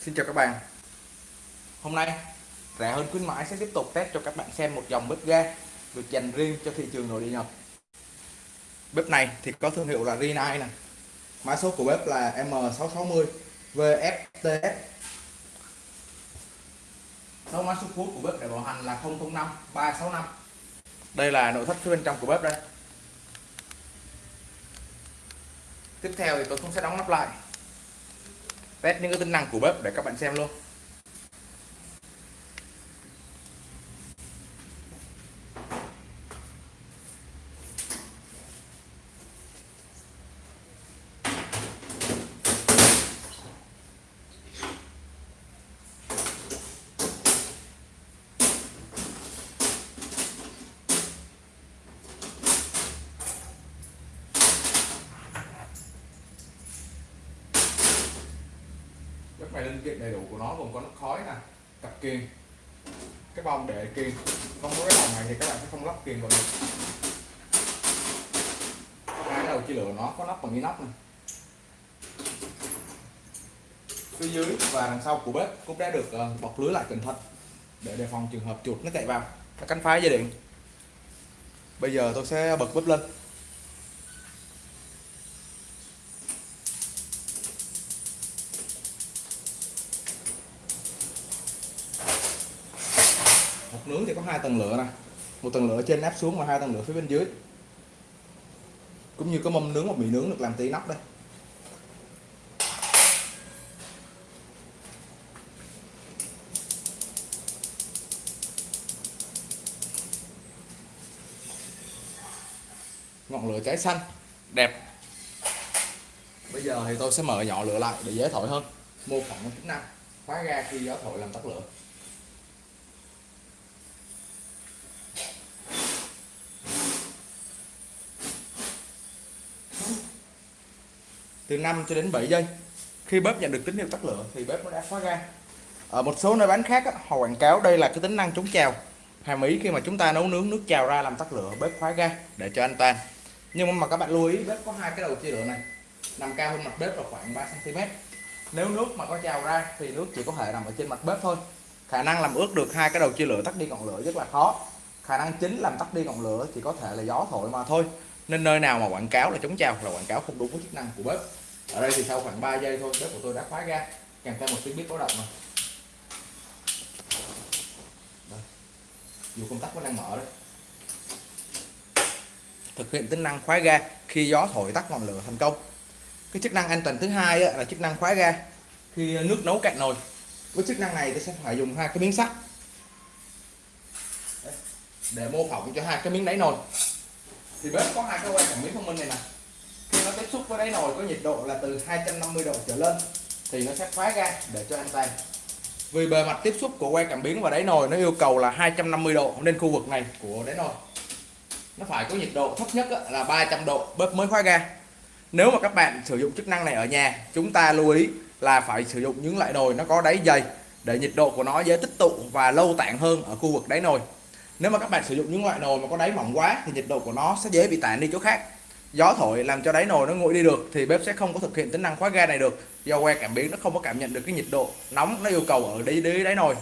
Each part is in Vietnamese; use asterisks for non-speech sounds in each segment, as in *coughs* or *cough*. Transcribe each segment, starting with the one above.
Xin chào các bạn. Hôm nay, rẻ hơn khuyến mãi sẽ tiếp tục test cho các bạn xem một dòng bếp ga được dành riêng cho thị trường nội địa Nhật. Bếp này thì có thương hiệu là Rinnai nè. Mã số của bếp là M660 VFTS Số mã số cuối của bếp để bảo hành là 005 365 Đây là nội thất phía bên trong của bếp đây. Tiếp theo thì tôi cũng sẽ đóng nắp lại test những cái tính năng của bếp để các bạn xem luôn. Bếp linh kiện đầy đủ của nó gồm có nước khói nè, cặp kiềng, cái bông để kiềng. Không có cái bông này thì các bạn sẽ không lắp kiềng vào được. Cái đầu chia lửa nó có nắp bằng inox này. Phía dưới và đằng sau của bếp cũng đã được ờ, bọc lưới lại cẩn thận để đề phòng trường hợp chuột nó chạy vào. Cánh phá dây điện. Bây giờ tôi sẽ bật bếp lên. Hộp nướng thì có hai tầng lửa này một tầng lửa trên áp xuống và hai tầng lửa phía bên dưới. Cũng như có mâm nướng và mì nướng được làm tí nắp đây. Ngọn lửa cháy xanh, đẹp. Bây giờ thì tôi sẽ mở nhỏ lửa lại để dễ thổi hơn. Mô phỏng chức năng, khóa ga khi gió thổi làm tắt lửa. Từ 5 cho đến 7 giây. Khi bếp nhận được tín hiệu tắt lửa thì bếp nó đã khóa ga. Ở một số nơi bán khác họ quảng cáo đây là cái tính năng chống trào. Hàm ý khi mà chúng ta nấu nướng nước trào ra làm tắt lửa, bếp khóa ga để cho an toàn. Nhưng mà các bạn lưu ý, bếp có hai cái đầu chia lửa này. Nằm cao hơn mặt bếp là khoảng 3 cm nếu nước mà có trào ra thì nước chỉ có thể nằm ở trên mặt bếp thôi. Khả năng làm ướt được hai cái đầu chia lửa tắt đi ngọn lửa rất là khó. Khả năng chính làm tắt đi ngọn lửa chỉ có thể là gió thổi mà thôi nên nơi nào mà quảng cáo là chống trào là quảng cáo không đúng với chức năng của bếp. Ở đây thì sau khoảng 3 giây thôi, bếp của tôi đã khóa ga kèm theo một tiếng bếp báo động mà. Dù công tắc vẫn đang mở đấy. Thực hiện tính năng khóa ga khi gió thổi tắt ngọn lửa thành công. Cái chức năng an toàn thứ hai là chức năng khóa ga khi nước nấu cạn nồi. Với chức năng này tôi sẽ phải dùng hai cái miếng sắt. Để mô phỏng cho hai cái miếng đáy nồi thì bếp có hai cái que cảm biến thông minh này nè. Khi nó tiếp xúc với đáy nồi có nhiệt độ là từ 250 độ trở lên, thì nó sẽ khóa ga để cho an toàn vì bề mặt tiếp xúc của que cảm biến và đáy nồi nó yêu cầu là 250 độ nên khu vực này của đáy nồi. Nó phải có nhiệt độ thấp nhất là 300 độ, bếp mới khóa ga. Nếu mà các bạn sử dụng chức năng này ở nhà, chúng ta lưu ý là phải sử dụng những loại nồi nó có đáy dày để nhiệt độ của nó dễ tích tụ và lâu tản hơn ở khu vực đáy nồi nếu mà các bạn sử dụng những loại nồi mà có đáy mỏng quá thì nhiệt độ của nó sẽ dễ bị tản đi chỗ khác. Gió thổi làm cho đáy nồi nó nguội đi được thì bếp sẽ không có thực hiện tính năng khóa ga này được. Do que cảm biến nó không có cảm nhận được cái nhiệt độ nóng nó yêu cầu ở đáy đáy, đáy nồi.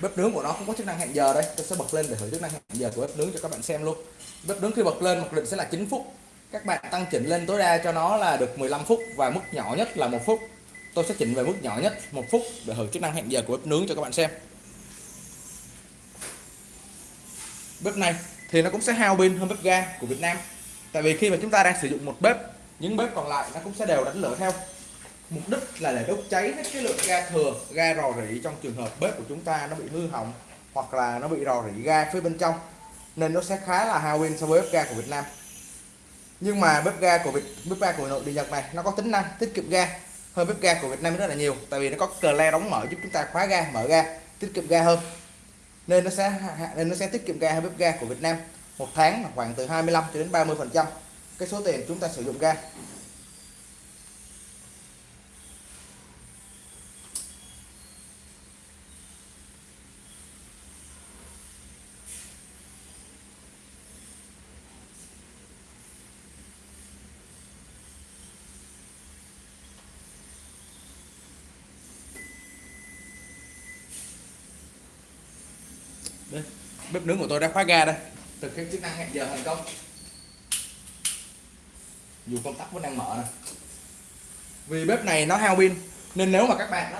Bếp nướng của nó không có chức năng hẹn giờ đây. Tôi sẽ bật lên để thử chức năng hẹn giờ của bếp nướng cho các bạn xem luôn. Bếp nướng khi bật lên mặc định sẽ là 9 phút. Các bạn tăng chỉnh lên tối đa cho nó là được 15 phút và mức nhỏ nhất là một phút. Tôi sẽ chỉnh về mức nhỏ nhất một phút để thử chức năng hẹn giờ của bếp nướng cho các bạn xem. Bếp này thì nó cũng sẽ hao pin hơn bếp ga của Việt Nam. Tại vì khi mà chúng ta đang sử dụng một bếp, những bếp còn lại nó cũng sẽ đều đánh lửa theo. Mục đích là để đốt cháy hết cái lượng ga thừa, ga rò rỉ trong trường hợp bếp của chúng ta nó bị hư hỏng hoặc là nó bị rò rỉ ga phía bên trong, nên nó sẽ khá là hao pin so với bếp ga của Việt Nam. Nhưng mà bếp ga của Việt, bếp ga của nội địa Nhật này, nó có tính năng tiết kiệm ga hơn bếp ga của Việt Nam rất là nhiều, tại vì nó có cờ le đóng mở giúp chúng ta khóa ga, mở ga, tiết kiệm ga hơn nên nó sẽ nên nó sẽ tiết kiệm ga hay bếp ga của Việt Nam một tháng khoảng từ 25 cho đến 30 phần trăm cái số tiền chúng ta sử dụng ga. Bếp nướng của tôi đã khóa ga đây. Thực hiện chức năng hẹn giờ thành công. Dù công tắc vẫn đang mở này vì bếp này nó hao pin, nên nếu mà các bạn đó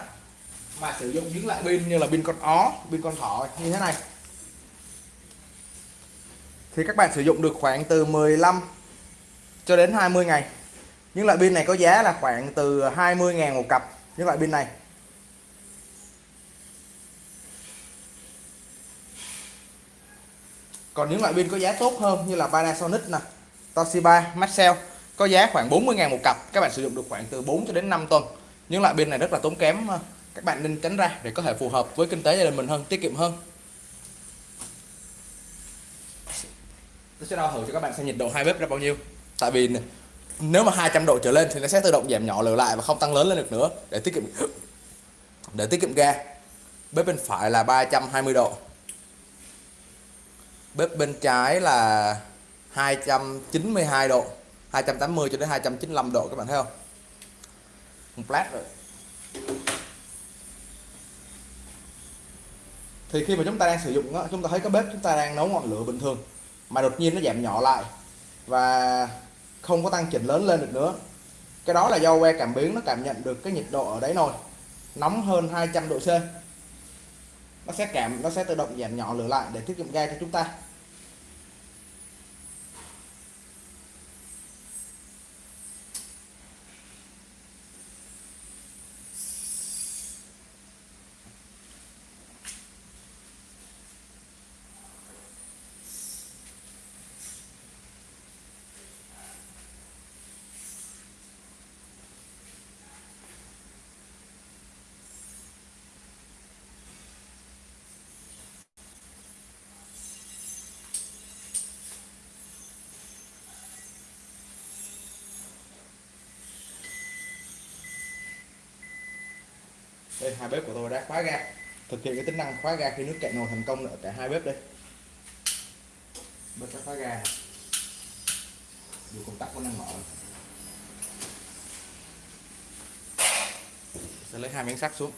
mà sử dụng những loại pin như là pin con ó, pin con thỏ như thế này, thì các bạn sử dụng được khoảng từ 15 cho đến 20 ngày. Những loại pin này có giá là khoảng từ 20.000 một cặp, những loại pin này. Còn những loại pin có giá tốt hơn như là Panasonic nè, Toshiba, Maxell, có giá khoảng 40 ngàn một cặp. Các bạn sử dụng được khoảng từ 4 cho đến 5 tuần. Những loại pin này rất là tốn kém ờ, các bạn nên tránh ra để có thể phù hợp với kinh tế gia đình mình hơn, tiết kiệm hơn. Tôi sẽ đo thử cho các bạn xem nhiệt độ hai bếp ra bao nhiêu. Tại vì nếu mà 200 độ trở lên thì nó sẽ tự động giảm nhỏ lửa lại và không tăng lớn lên được nữa để tiết kiệm *coughs* để tiết kiệm ga. Bếp bên phải là 320 độ bếp bên trái là 292 độ 280 cho đến 295 độ các bạn thấy không? Một lát rồi. Thì khi mà chúng ta đang sử dụng đó, chúng ta thấy cái bếp chúng ta đang nấu ngọn lửa bình thường mà đột nhiên nó giảm nhỏ lại và không có tăng chỉnh lớn lên được nữa. Cái đó là do que cảm biến nó cảm nhận được cái nhiệt độ ở đáy nồi nóng hơn 200 độ C nó sẽ cảm nó sẽ tự động giảm nhỏ lửa lại để tiết kiệm ga cho chúng ta. Đây hai bếp của tôi đã khóa ga. Thực hiện cái tính năng khóa ga khi nước cạn nồi thành công ở cả hai bếp đây. Bếp đã khóa ga. Dù công tắc vẫn đang mở. Sẽ lấy hai miếng sắt xuống.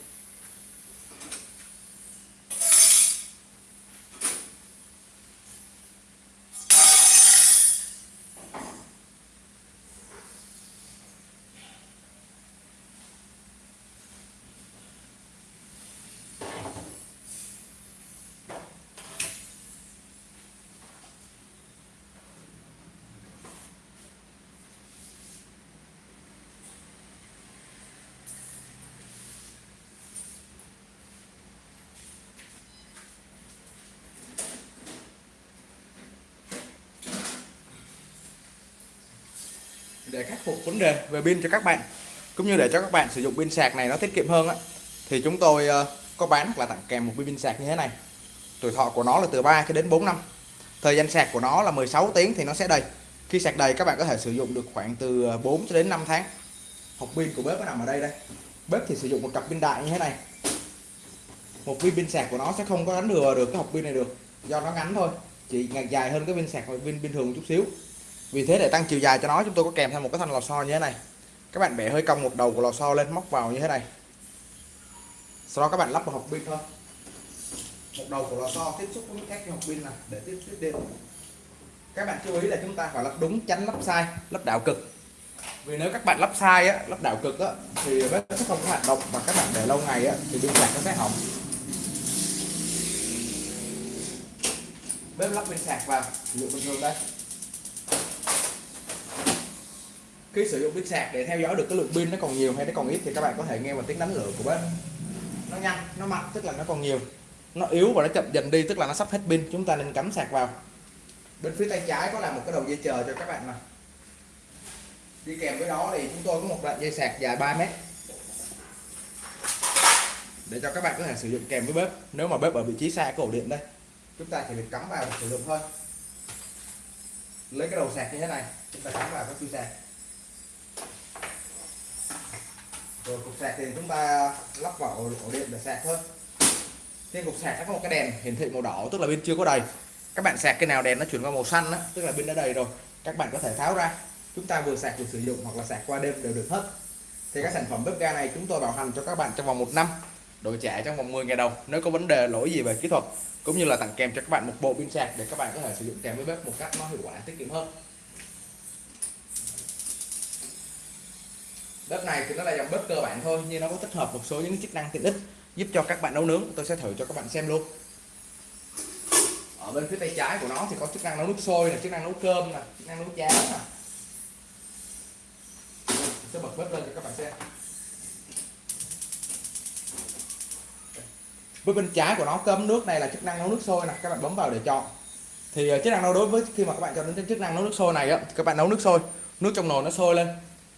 Để khắc phục vấn đề về pin cho các bạn, cũng như để cho các bạn sử dụng pin sạc này nó tiết kiệm hơn á. Thì chúng tôi ờ, có bán là tặng kèm một pin sạc như thế này. Tuổi thọ của nó là từ 3 cho đến 4 năm. Thời gian sạc của nó là 16 tiếng thì nó sẽ đầy. Khi sạc đầy, các bạn có thể sử dụng được khoảng từ ờ, 4 cho đến 5 tháng. Hộp pin của bếp nó nằm ở đây đây. Bếp thì sử dụng một cặp pin đại như thế này. Một viên pin sạc của nó sẽ không có đánh lừa được cái hộp pin này được. Do nó ngắn thôi, chỉ ngày dài hơn cái pin sạc, pin bình thường một chút xíu vì thế để tăng chiều dài cho nó, chúng tôi có kèm theo một cái thanh lò xo như thế này. Các bạn bẻ hơi cong một đầu của lò xo lên, móc vào như thế này. Sau đó các bạn lắp vào hộp pin thôi. Một đầu của lò xo tiếp xúc với các hộp pin này, để tiếp tiếp điện các bạn chú ý là chúng ta phải lắp đúng, tránh lắp sai, lắp đảo cực. Vì nếu các bạn lắp sai á, lắp đảo cực á, thì bếp sẽ không có hoạt động và các bạn để lâu ngày á, thì pin sạc nó sẽ hỏng. Bếp lắp pin sạc vào. Sử bình thường đây. Khi sử dụng pin sạc để theo dõi được cái lượng pin nó còn nhiều hay nó còn ít thì các bạn có thể nghe vào tiếng đánh lửa của bếp. Nó nhanh, nó mạnh, tức là nó còn nhiều. Nó yếu và nó chậm dần đi, tức là nó sắp hết pin. Chúng ta nên cắm sạc vào. Bên phía tay trái có là một cái đầu dây chờ cho các bạn mà đi kèm với đó thì chúng tôi có một đoạn dây sạc dài 3 mét. Để cho các bạn có thể sử dụng kèm với bếp. Nếu mà bếp ở vị trí xa cái ổ điện đây, chúng ta chỉ việc cắm vào sử dụng thôi. Lấy cái đầu sạc như thế này, chúng ta cắm vào cái chui sạc. Rồi cục sạc thì chúng ta lắp vào ổ điện để sạc thôi. Trên cục sạc nó có một cái đèn hiển thị màu đỏ tức là pin chưa có đầy. Các bạn sạc cái nào đèn nó chuyển qua màu xanh đó, tức là pin đã đầy rồi. Các bạn có thể tháo ra. Chúng ta vừa sạc vừa sử dụng hoặc là sạc qua đêm đều được hết. Thì các sản phẩm bếp ga này chúng tôi bảo hành cho các bạn trong vòng một năm đổi trả trong vòng 10 ngày đầu nếu có vấn đề lỗi gì về kỹ thuật cũng như là tặng kèm cho các bạn một bộ pin sạc để các bạn có thể sử dụng kèm với bếp một cách nó hiệu quả tiết kiệm hơn. Bếp này thì nó là dòng bếp cơ bản thôi, nhưng nó có tích hợp một số những chức năng tiện ích giúp cho các bạn nấu nướng. Tôi sẽ thử cho các bạn xem luôn. Ở bên phía tay trái của nó thì có chức năng nấu nước sôi là chức năng nấu cơm nè chức năng nấu cháo nè sẽ bật bếp lên cho các bạn xem. Với bên trái của nó, cơm nước này là chức năng nấu nước sôi nè, các bạn bấm vào để chọn. Thì ờ, chức năng nấu đối với khi mà các bạn chọn đến chức năng nấu nước sôi này á các bạn nấu nước sôi. Nước trong nồi nó sôi lên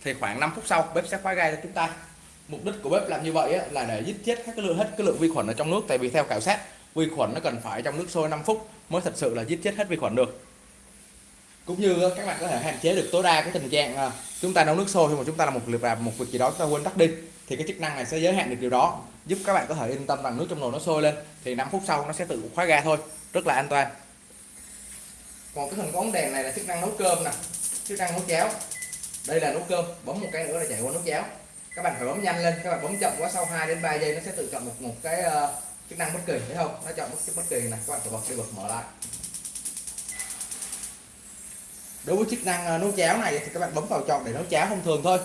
thì khoảng 5 phút sau, bếp sẽ khóa ga cho chúng ta. Mục đích của bếp làm như vậy là để giết chết các cái lượng, hết cái lượng vi khuẩn ở trong nước. Tại vì theo khảo sát, vi khuẩn nó cần phải trong nước sôi 5 phút mới thật sự là giết chết hết vi khuẩn được. Cũng như các bạn có thể hạn chế được tối đa cái tình trạng à, chúng ta nấu nước sôi khi mà chúng ta làm một việc làm, một việc gì đó chúng ta quên tắt đi, thì cái chức năng này sẽ giới hạn được điều đó, giúp các bạn có thể yên tâm rằng nước trong nồi nó sôi lên. Thì 5 phút sau nó sẽ tự khóa ga thôi, rất là an toàn. Còn cái phần bóng đèn này là chức năng nấu cơm nè, chức năng nấu cháo đây là nấu cơm bấm một cái nữa là chạy qua nút cháo. Các bạn phải bấm nhanh lên các bạn bấm chậm quá sau 2 đến 3 giây nó sẽ tự chọn một một cái uh, chức năng bất kỳ thấy không? Nó chọn bất, bất kỳ này các bạn phải bật đi bật mở lại. Đối với chức năng uh, nấu cháo này thì các bạn bấm vào chọn để nấu cháo thông thường thôi.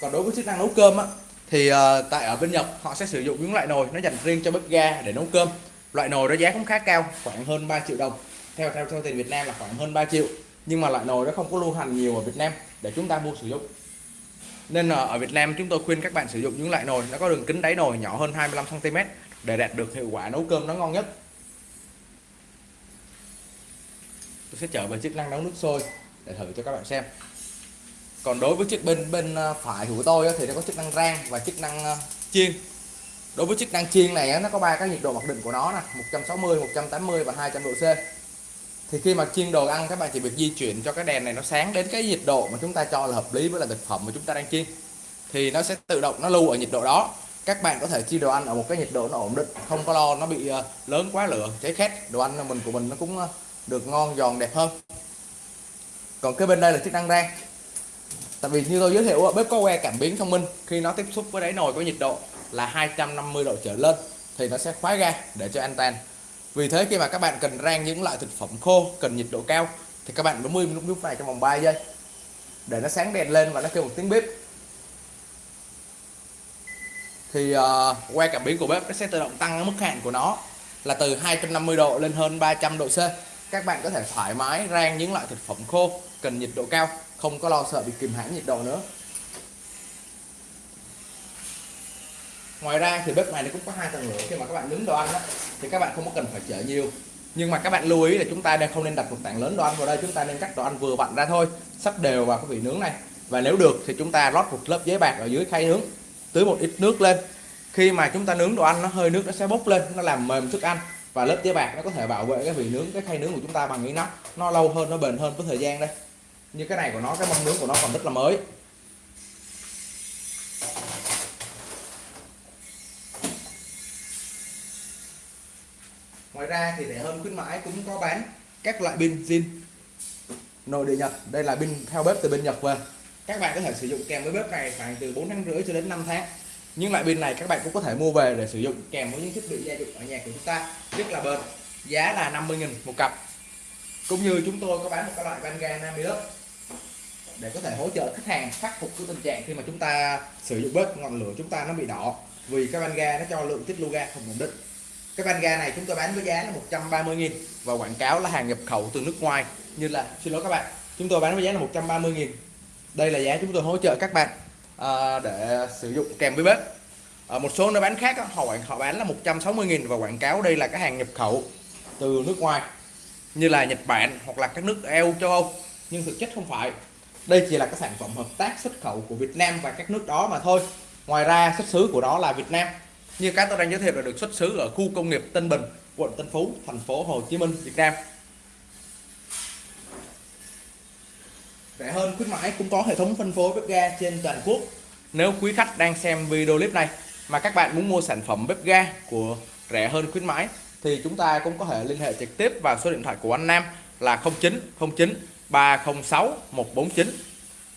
Còn đối với chức năng nấu cơm á thì uh, tại ở bên Nhật họ sẽ sử dụng những loại nồi nó dành riêng cho bếp ga để nấu cơm. Loại nồi đó giá cũng khá cao khoảng hơn 3 triệu đồng. Theo theo theo tiền Việt Nam là khoảng hơn 3 triệu nhưng mà loại nồi nó không có lưu hành nhiều ở Việt Nam để chúng ta mua sử dụng. Nên ở Việt Nam chúng tôi khuyên các bạn sử dụng những loại nồi, nó có đường kính đáy nồi nhỏ hơn 25 cm để đạt được hiệu quả nấu cơm nó ngon nhất. Tôi sẽ trở về chức năng nấu nước sôi để thử cho các bạn xem. Còn đối với chiếc bên bên ờ, phải của tôi thì nó có chức năng rang và chức năng ờ, chiên. Đối với chức năng chiên này nó có ba cái nhiệt độ mặc định của nó là 160 180 và 200 độ C thì khi mà chiên đồ ăn, các bạn chỉ việc di chuyển cho cái đèn này nó sáng đến cái nhiệt độ mà chúng ta cho là hợp lý với là thực phẩm mà chúng ta đang chiên. Thì nó sẽ tự động nó lưu ở nhiệt độ đó. Các bạn có thể chiên đồ ăn ở một cái nhiệt độ nó ổn định, không có lo nó bị ờ, lớn quá lửa, cháy khét. Đồ ăn mình của mình nó cũng ờ, được ngon, giòn, đẹp hơn. Còn cái bên đây là chức năng rang. Tại vì như tôi giới thiệu bếp có que cảm biến thông minh. Khi nó tiếp xúc với đáy nồi có nhiệt độ là 250 độ trở lên, thì nó sẽ khóa ga để cho an toàn vì thế khi mà các bạn cần rang những loại thực phẩm khô cần nhiệt độ cao thì các bạn bấm im lúc lúc này trong vòng 3 giây. Để nó sáng đèn lên và nó kêu một tiếng bếp. Thì uh, que cảm biến của bếp nó sẽ tự động tăng mức hạn của nó là từ 250 độ lên hơn 300 độ C. Các bạn có thể thoải mái rang những loại thực phẩm khô cần nhiệt độ cao không có lo sợ bị kìm hãm nhiệt độ nữa. Ngoài ra thì bếp này nó cũng có hai tầng lửa. Khi mà các bạn nướng đồ ăn đó, thì các bạn không có cần phải chở nhiều. Nhưng mà các bạn lưu ý là chúng ta đang không nên đặt một tảng lớn đồ ăn vào đây chúng ta nên cắt đồ ăn vừa vặn ra thôi sắp đều vào cái vị nướng này. Và nếu được thì chúng ta lót một lớp giấy bạc ở dưới khay nướng tưới một ít nước lên. Khi mà chúng ta nướng đồ ăn nó hơi nước nó sẽ bốc lên nó làm mềm thức ăn và lớp giấy bạc nó có thể bảo vệ cái vị nướng cái khay nướng của chúng ta bằng cái nắp. Nó lâu hơn nó bền hơn với thời gian đây. Như cái này của nó cái mâm nướng của nó còn rất là mới. Ngoài ra thì rẻ hơn khuyến mãi cũng có bán các loại pin zin nội địa Nhật. Đây là pin theo bếp từ bên Nhật về. Các bạn có thể sử dụng kèm với bếp này khoảng từ 4 tháng rưỡi cho đến 5 tháng. Những loại pin này các bạn cũng có thể mua về để sử dụng kèm với những thiết bị gia dụng ở nhà của chúng ta. Rất là bền, giá là 50.000 một cặp. Cũng như chúng tôi có bán một cái loại van ga Namilus để có thể hỗ trợ khách hàng khắc phục cái tình trạng khi mà chúng ta sử dụng bếp, ngọn lửa chúng ta nó bị đỏ. Vì cái van ga nó cho lượng tiết lưu ga không ổn định cái van ga này chúng tôi bán với giá là 130.000 và quảng cáo là hàng nhập khẩu từ nước ngoài. Như là xin lỗi các bạn chúng tôi bán với giá là 130.000 đây là giá chúng tôi hỗ trợ các bạn à, để sử dụng kèm với bếp. À, một số nơi bán khác họ họ bán là 160.000 và quảng cáo đây là cái hàng nhập khẩu từ nước ngoài. Như là Nhật Bản hoặc là các nước EU châu Âu. Nhưng thực chất không phải. Đây chỉ là cái sản phẩm hợp tác xuất khẩu của Việt Nam và các nước đó mà thôi. Ngoài ra xuất xứ của nó là Việt Nam như cái tôi đang giới thiệu là được xuất xứ ở khu công nghiệp Tân Bình, quận Tân Phú, thành phố Hồ Chí Minh, Việt Nam. Rẻ hơn, khuyến mãi cũng có hệ thống phân phối bếp ga trên toàn quốc. Nếu quý khách đang xem video clip này mà các bạn muốn mua sản phẩm bếp ga của rẻ hơn, khuyến mãi thì chúng ta cũng có thể liên hệ trực tiếp vào số điện thoại của anh Nam là 0909 306 149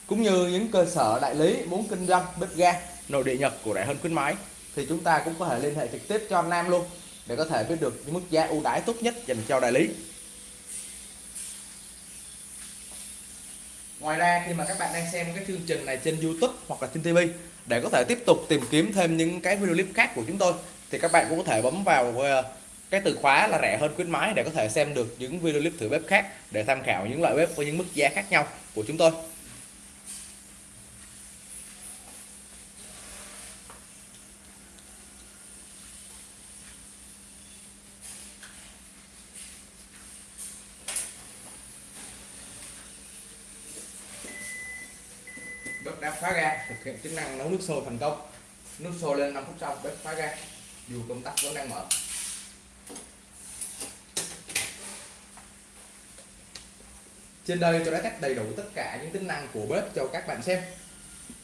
cũng như những cơ sở đại lý muốn kinh doanh bếp ga nội địa Nhật của rẻ hơn, khuyến mãi thì chúng ta cũng có thể liên hệ trực tiếp cho anh Nam luôn để có thể biết được những mức giá ưu đãi tốt nhất dành cho đại lý Ngoài ra, khi mà các bạn đang xem cái chương trình này trên YouTube hoặc là trên TV để có thể tiếp tục tìm kiếm thêm những cái video clip khác của chúng tôi, thì các bạn cũng có thể bấm vào ờ, cái từ khóa là rẻ hơn khuyến mãi để có thể xem được những video clip thử bếp khác để tham khảo những loại bếp với những mức giá khác nhau của chúng tôi. Đã khóa ga thực hiện chức năng nấu nước sôi thành công. Nước sôi lên 5 phút sau bếp khóa ga dù công tắc vẫn đang mở. Trên đây tôi đã test đầy đủ tất cả những tính năng của bếp cho các bạn xem.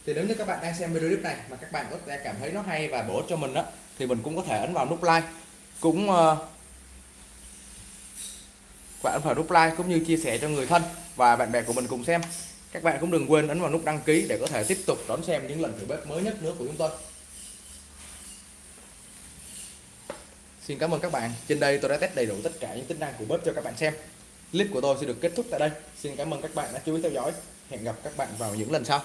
Thì nếu như các bạn đang xem video clip này mà các bạn có thể cảm thấy nó hay và bổ ích cho mình đó thì mình cũng có thể ấn vào nút like. Cũng uh, bạn ấn vào nút like cũng như chia sẻ cho người thân và bạn bè của mình cùng xem các bạn cũng đừng quên ấn vào nút đăng ký để có thể tiếp tục đón xem những lần thử bếp mới nhất nữa của chúng tôi Xin cảm ơn các bạn. Trên đây tôi đã test đầy đủ tất cả những tính năng của bếp cho các bạn xem. Clip của tôi sẽ được kết thúc tại đây. Xin cảm ơn các bạn đã chú ý theo dõi. Hẹn gặp các bạn vào những lần sau.